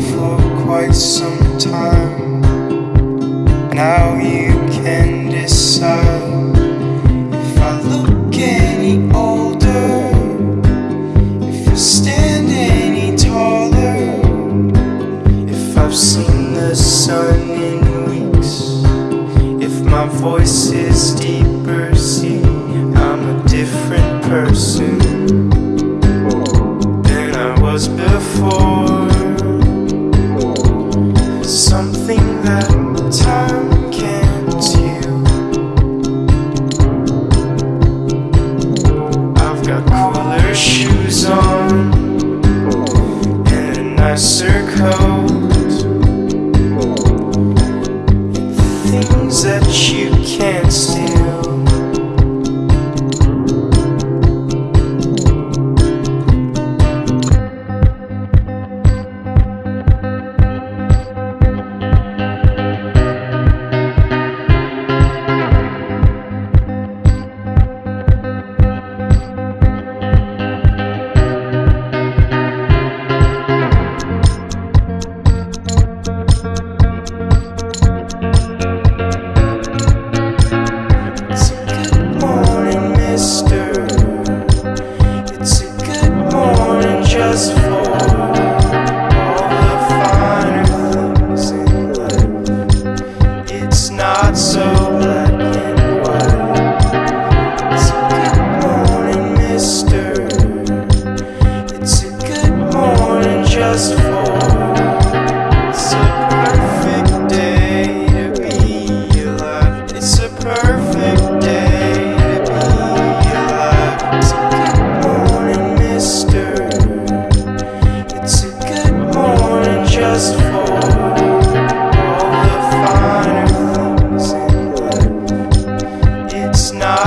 for quite some time. Now you can decide if I look any older, if I stand any taller, if I've seen the sun in weeks, if my voice is deeper, see, I'm a different person. so bad.